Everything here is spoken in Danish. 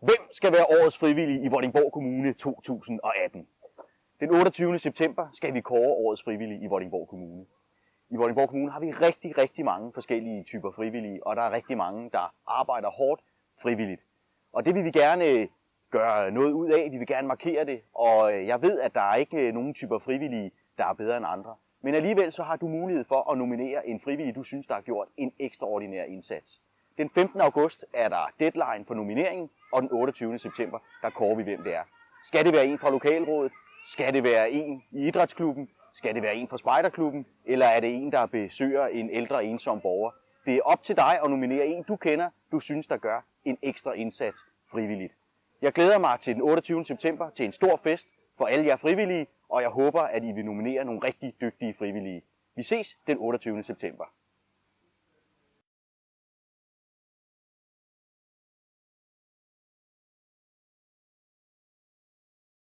Hvem skal være årets frivillige i Vordingborg Kommune 2018? Den 28. september skal vi kåre årets frivillige i Vordingborg Kommune. I Vordingborg Kommune har vi rigtig, rigtig mange forskellige typer frivillige, og der er rigtig mange, der arbejder hårdt frivilligt. Og det vil vi gerne øh, gøre noget ud af, vi vil gerne markere det, og øh, jeg ved, at der er ikke øh, nogen typer frivillige, der er bedre end andre. Men alligevel så har du mulighed for at nominere en frivillig, du synes, der har gjort en ekstraordinær indsats. Den 15. august er der deadline for nomineringen, og den 28. september, der kårer vi, hvem det er. Skal det være en fra lokalrådet? Skal det være en i idrætsklubben? Skal det være en fra spejderklubben? Eller er det en, der besøger en ældre ensom borger? Det er op til dig at nominere en, du kender, du synes, der gør en ekstra indsats frivilligt. Jeg glæder mig til den 28. september til en stor fest for alle jer frivillige, og jeg håber, at I vil nominere nogle rigtig dygtige frivillige. Vi ses den 28. september.